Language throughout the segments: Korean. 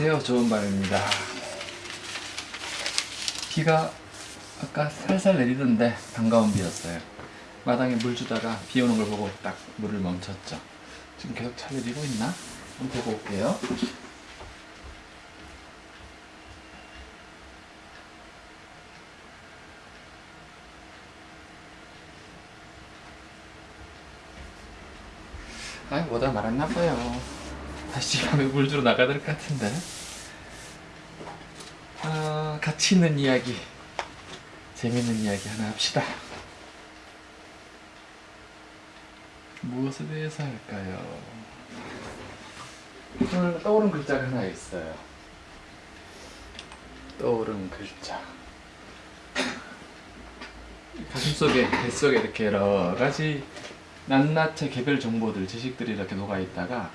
안녕하세요. 좋은밤입니다. 비가 아까 살살 내리던데 반가운 비였어요. 마당에 물 주다가 비 오는 걸 보고 딱 물을 멈췄죠. 지금 계속 차 내리고 있나? 한번 보고 올게요. 아이 뭐다 말았나 봐요 다시 밤에 물 주러 나가야 될 것 같은데. 아, 같이 있는 이야기 재밌는 이야기 하나 합시다. 무엇에 대해서 할까요? 오늘 떠오른 글자가 하나 있어요. 떠오른 글자. 가슴속에 뱃속에 이렇게 여러 가지 낱낱이 개별 정보들 지식들이 이렇게 녹아 있다가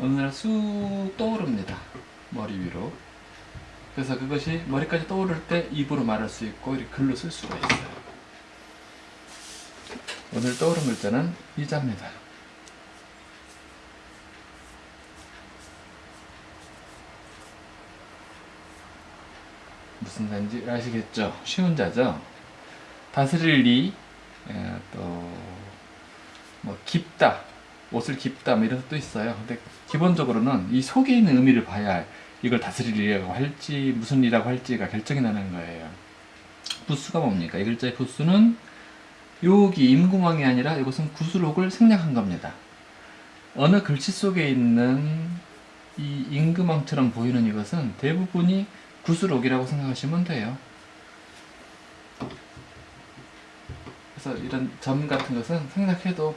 어느 날 쑥 떠오릅니다. 머리 위로. 그래서 그것이 머리까지 떠오를 때 입으로 말할 수 있고 글로 쓸 수가 있어요. 오늘 떠오른 글자는 이자입니다. 무슨 단지 아시겠죠? 쉬운 자죠? 다스릴 리, 예, 또뭐 깊다, 옷을 깊다 뭐 이런 뜻도 있어요. 근데 기본적으로는 이 속에 있는 의미를 봐야 이걸 다스리려고 할지 무슨 일이라고 할지가 결정이 나는 거예요. 부수가 뭡니까? 이 글자의 부수는 여기 임금왕이 아니라 이것은 구슬옥을 생략한 겁니다. 어느 글씨 속에 있는 이 임금왕처럼 보이는 이것은 대부분이 구슬옥이라고 생각하시면 돼요. 그래서 이런 점 같은 것은 생략해도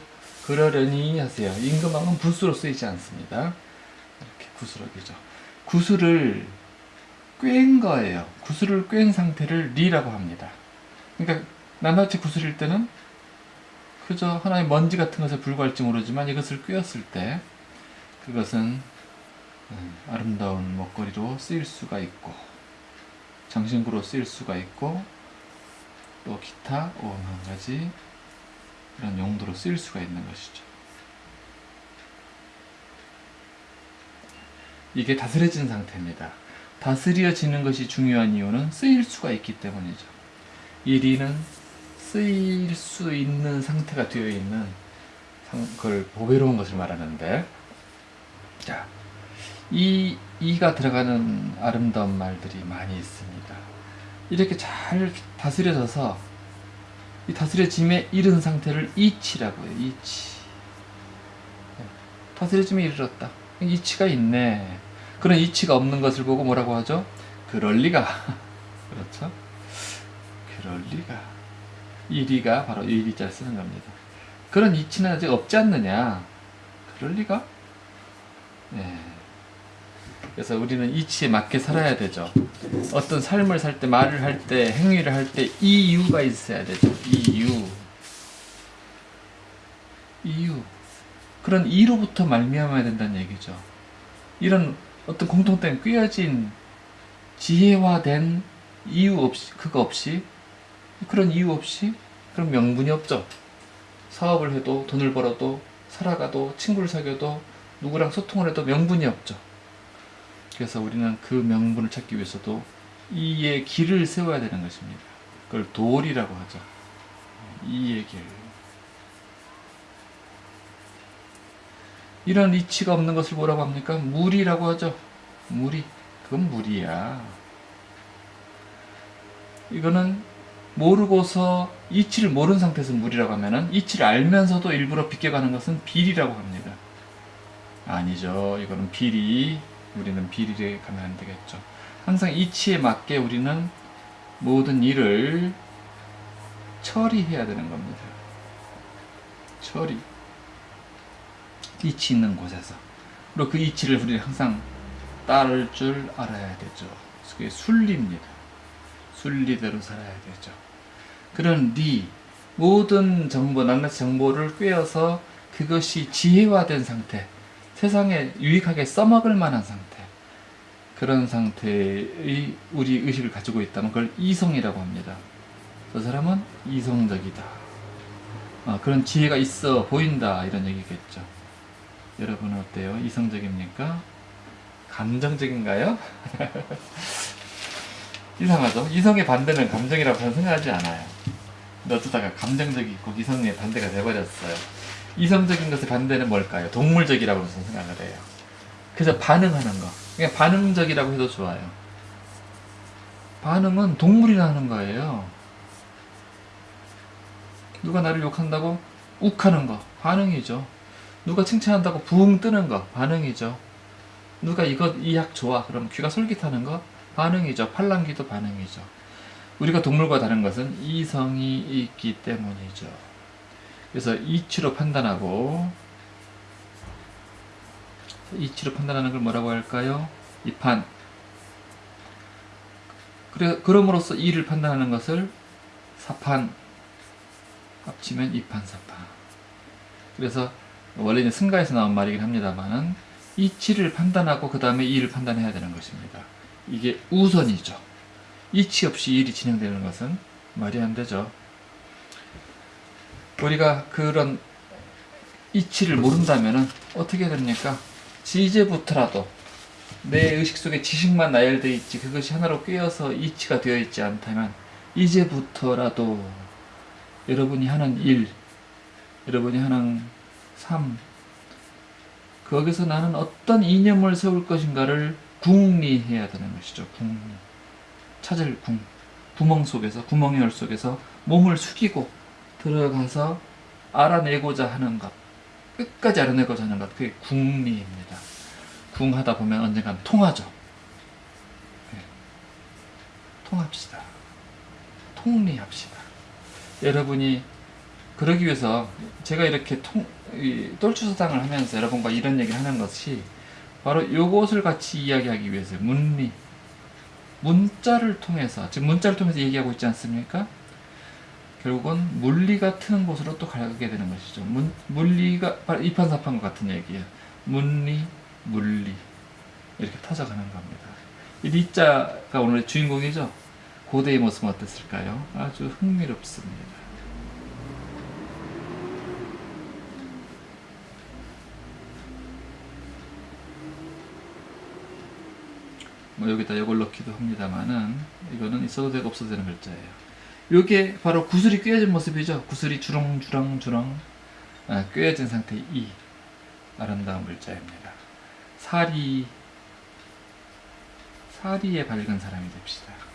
그러려니 하세요. 임금왕은 부수로 쓰이지 않습니다. 이렇게 구슬옥이죠. 구슬을 꿰인 거예요. 구슬을 꿰인 상태를 리라고 합니다. 그러니까 낱낱이 구슬일 때는 그저 하나의 먼지 같은 것에 불과할지 모르지만 이것을 꿰었을 때 그것은 음, 아름다운 먹거리로 쓰일 수가 있고 장신구로 쓰일 수가 있고 또 기타 오만 가지 이런 용도로 쓰일 수가 있는 것이죠. 이게 다스려진 상태입니다. 다스려지는 것이 중요한 이유는 쓰일 수가 있기 때문이죠. 이 리는 쓰일 수 있는 상태가 되어 있는 그걸 보배로운 것을 말하는데 자, 이 이가 들어가는 아름다운 말들이 많이 있습니다. 이렇게 잘 다스려져서 이 다스려짐에 이른 상태를 이치라고 해요. 이치. 다스려짐에 이르렀다. 이치가 있네. 그런 이치가 없는 것을 보고 뭐라고 하죠? 그럴 리가. 그렇죠? 그럴 리가. 이 리가 바로 이 리자를 쓰는 겁니다. 그런 이치는 아직 없지 않느냐? 그럴 리가? 네. 그래서 우리는 이치에 맞게 살아야 되죠. 어떤 삶을 살 때, 말을 할 때, 행위를 할 때 이유가 있어야 되죠. 이유. 이유. 그런 이로부터 말미암아야 된다는 얘기죠. 이런 어떤 공통된 꿰어진 지혜화된 이유 없이, 그거 없이, 그런 이유 없이, 그런 명분이 없죠. 사업을 해도, 돈을 벌어도, 살아가도, 친구를 사귀어도, 누구랑 소통을 해도 명분이 없죠. 그래서 우리는 그 명분을 찾기 위해서도 이의 길을 세워야 되는 것입니다. 그걸 도리라고 하죠. 이의 길. 이런 이치가 없는 것을 뭐라고 합니까? 무리라고 하죠. 무리. 그건 무리야. 이거는 모르고서 이치를 모르는 상태에서 무리라고 하면은 이치를 알면서도 일부러 비껴가는 것은 비리라고 합니다. 아니죠. 이거는 비리. 우리는 비리에 가면 안 되겠죠. 항상 이치에 맞게 우리는 모든 일을 처리해야 되는 겁니다. 처리. 이치 있는 곳에서. 그리고 그 이치를 우리는 항상 따를 줄 알아야 되죠. 그게 순리입니다. 순리대로 살아야 되죠. 그런 리, 모든 정보, 낱낱이 정보를 꿰어서 그것이 지혜화된 상태, 세상에 유익하게 써먹을 만한 상태 그런 상태의 우리 의식을 가지고 있다면 그걸 이성이라고 합니다. 저 사람은 이성적이다. 어, 그런 지혜가 있어 보인다 이런 얘기겠죠. 여러분은 어때요? 이성적입니까? 감정적인가요? 이상하죠? 이성의 반대는 감정이라고 저는 생각하지 않아요. 근데 어쩌다가 감정적이고 이성의 반대가 돼버렸어요. 이성적인 것의 반대는 뭘까요? 동물적이라고 저는 생각을 해요. 그래서 반응하는 거. 그냥 반응적이라고 해도 좋아요. 반응은 동물이나 하는 거예요. 누가 나를 욕한다고 욱하는 거 반응이죠. 누가 칭찬한다고 부흥 뜨는 거 반응이죠. 누가 이것 이 약 좋아 그럼 귀가 솔깃하는 거 반응이죠. 팔랑귀도 반응이죠. 우리가 동물과 다른 것은 이성이 있기 때문이죠. 그래서 이치로 판단하고 이치로 판단하는 걸 뭐라고 할까요? 이판. 그래 그럼으로써 이를 판단하는 것을 사판 합치면 이판사판. 그래서 원래 는 승가에서 나온 말이긴 합니다만은 이치를 판단하고 그 다음에 이를 판단해야 되는 것입니다. 이게 우선이죠. 이치 없이 일이 진행되는 것은 말이 안 되죠. 우리가 그런 이치를 모른다면은 어떻게 됩니까? 이제부터라도 내 의식 속에 지식만 나열되어 있지 그것이 하나로 꿰어서 이치가 되어 있지 않다면 이제부터라도 여러분이 하는 일, 여러분이 하는 삶, 거기서 나는 어떤 이념을 세울 것인가를 궁리해야 되는 것이죠. 궁리. 찾을 궁. 구멍 속에서, 구멍의 열 속에서 몸을 숙이고 들어가서 알아내고자 하는 것. 끝까지 알아내고자 하는 것. 그게 궁리입니다. 궁하다 보면 언젠간 통하죠. 네. 통합시다. 통리합시다. 여러분이 그러기 위해서 제가 이렇게 통, 이, 똘추서당을 하면서 여러분과 이런 얘기를 하는 것이 바로 요것을 같이 이야기하기 위해서 문리 문자를 통해서 지금 문자를 통해서 얘기하고 있지 않습니까? 결국은 물리가 트는 곳으로 또 가게 되는 것이죠. 문, 물리가 바로 이판사판과 같은 얘기예요. 문리, 물리 이렇게 터져가는 겁니다. 이 리자가 오늘의 주인공이죠. 고대의 모습은 어땠을까요? 아주 흥미롭습니다. 뭐 여기다 이걸 넣기도 합니다만은 이거는 있어도 되고 없어도 되는 글자예요. 이게 바로 구슬이 꿰어진 모습이죠. 구슬이 주렁주렁주렁 아, 꿰어진 상태의 이 아름다운 글자입니다. 사리 사리에 밝은 사람이 됩시다.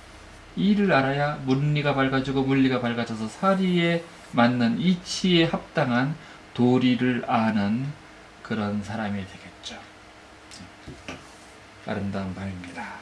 이를 알아야 물리가 밝아지고 물리가 밝아져서 사리에 맞는 이치에 합당한 도리를 아는 그런 사람이 되겠죠. 아름다운 밤입니다.